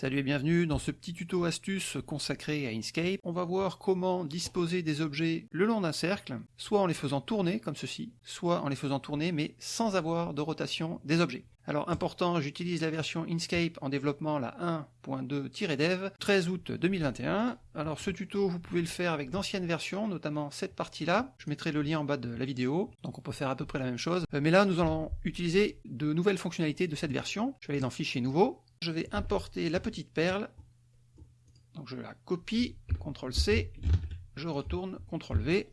Salut et bienvenue dans ce petit tuto astuce consacré à Inkscape. On va voir comment disposer des objets le long d'un cercle, soit en les faisant tourner comme ceci, soit en les faisant tourner mais sans avoir de rotation des objets. Alors important, j'utilise la version Inkscape en développement la 1.2-dev, 13 août 2021. Alors ce tuto, vous pouvez le faire avec d'anciennes versions, notamment cette partie-là. Je mettrai le lien en bas de la vidéo, donc on peut faire à peu près la même chose. Euh, mais là, nous allons utiliser de nouvelles fonctionnalités de cette version. Je vais aller dans Fichier nouveau, je vais importer la petite perle, donc je la copie, CTRL-C, je retourne, CTRL-V,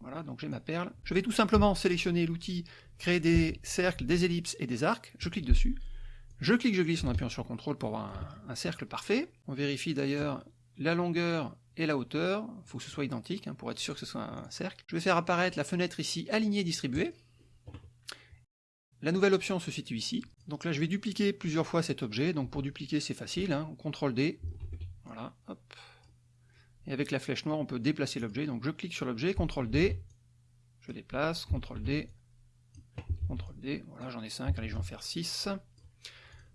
voilà, donc j'ai ma perle. Je vais tout simplement sélectionner l'outil créer des cercles, des ellipses et des arcs, je clique dessus, je clique, je glisse en appuyant sur CTRL pour avoir un, cercle parfait. On vérifie d'ailleurs la longueur et la hauteur, il faut que ce soit identique hein, pour être sûr que ce soit un cercle. Je vais faire apparaître la fenêtre ici alignée distribuée, la nouvelle option se situe ici. Donc là, je vais dupliquer plusieurs fois cet objet. Donc pour dupliquer, c'est facile. Hein. CTRL D. Voilà, hop. Et avec la flèche noire, on peut déplacer l'objet. Donc je clique sur l'objet, CTRL D. Je déplace, CTRL D. CTRL D. Voilà, j'en ai 5. Allez, je vais en faire 6.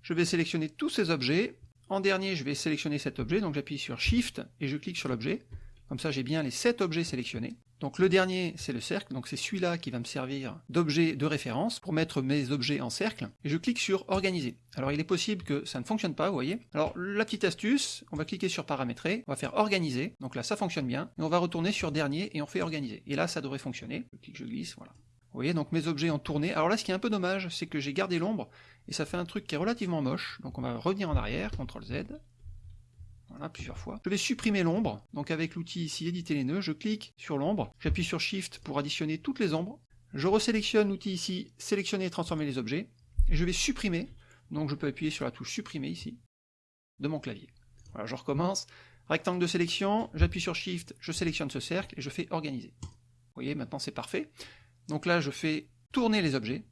Je vais sélectionner tous ces objets. En dernier, je vais sélectionner cet objet. Donc j'appuie sur Shift et je clique sur l'objet. Comme ça, j'ai bien les 7 objets sélectionnés. Donc le dernier, c'est le cercle, donc c'est celui-là qui va me servir d'objet de référence pour mettre mes objets en cercle, et je clique sur Organiser. Alors il est possible que ça ne fonctionne pas, vous voyez. Alors la petite astuce, on va cliquer sur Paramétrer, on va faire Organiser, donc là ça fonctionne bien, et on va retourner sur Dernier, et on fait Organiser. Et là ça devrait fonctionner, je clique, je glisse, voilà. Vous voyez, donc mes objets ont tourné. Alors là, ce qui est un peu dommage, c'est que j'ai gardé l'ombre, et ça fait un truc qui est relativement moche, donc on va revenir en arrière, CTRL Z, plusieurs fois. Je vais supprimer l'ombre, donc avec l'outil ici éditer les nœuds, je clique sur l'ombre, j'appuie sur Shift pour additionner toutes les ombres, je resélectionne l'outil ici, sélectionner et transformer les objets, et je vais supprimer, donc je peux appuyer sur la touche supprimer ici, de mon clavier. Voilà, je recommence, rectangle de sélection, j'appuie sur Shift, je sélectionne ce cercle, et je fais organiser. Vous voyez, maintenant c'est parfait. Donc là, je fais tourner les objets,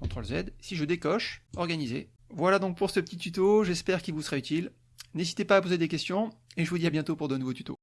CTRL Z, si je décoche, organiser. Voilà donc pour ce petit tuto, j'espère qu'il vous sera utile. N'hésitez pas à poser des questions, et je vous dis à bientôt pour de nouveaux tutos.